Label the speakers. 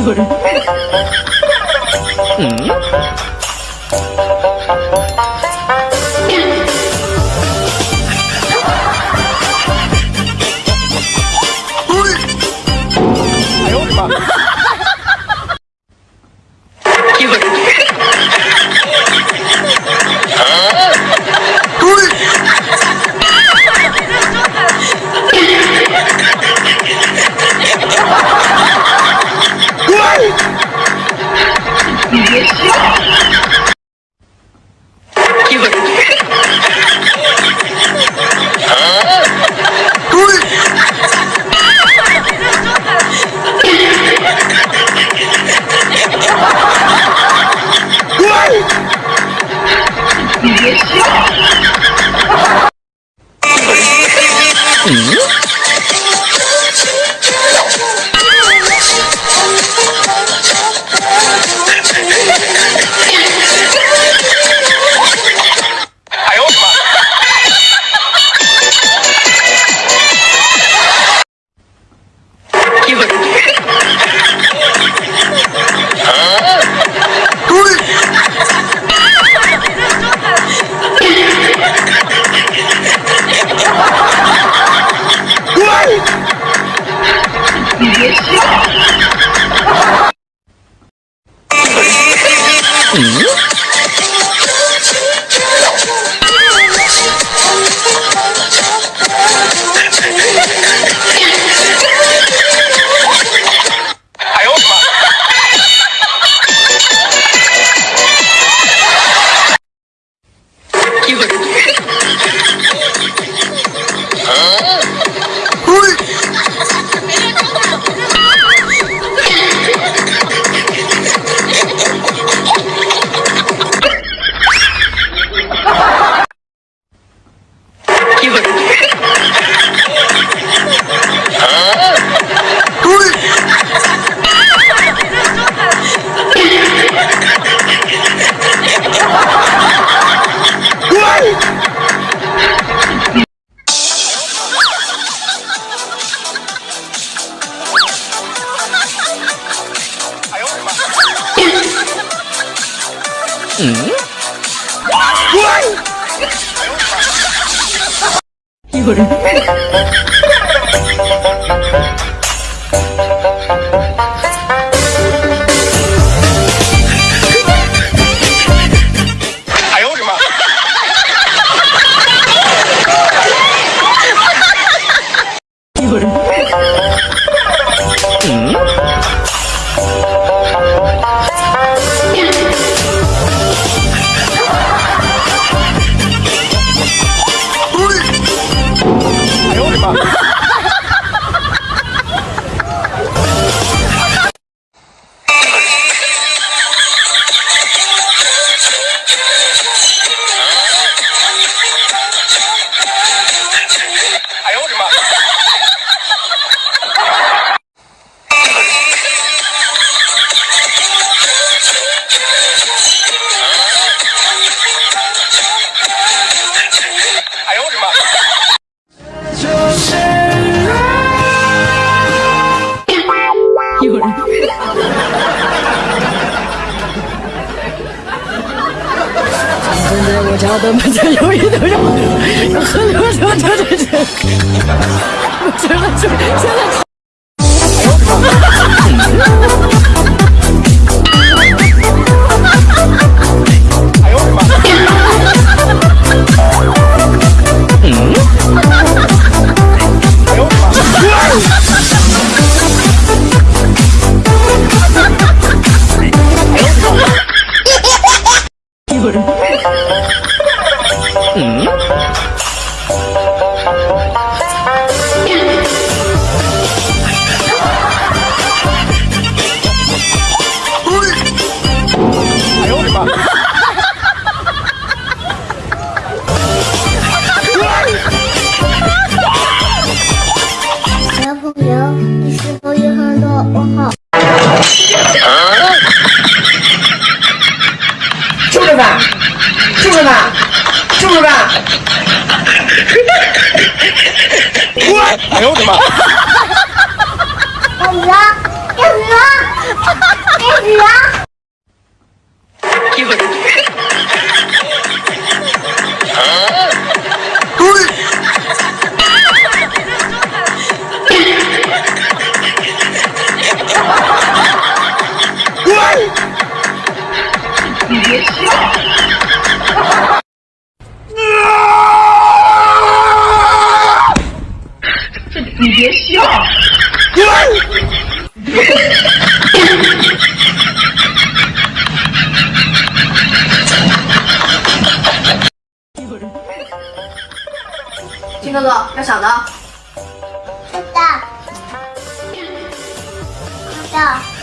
Speaker 1: 有人。嗯。Yeah!
Speaker 2: 이거를 我
Speaker 1: 家的门前有一头肉，喝溜溜溜溜溜，的真的
Speaker 2: 真的。哎呦我的妈！开始啊！
Speaker 3: 开始啊！开始啊！
Speaker 4: 你别笑！
Speaker 5: 金哥哥，要小的。
Speaker 2: 大。大。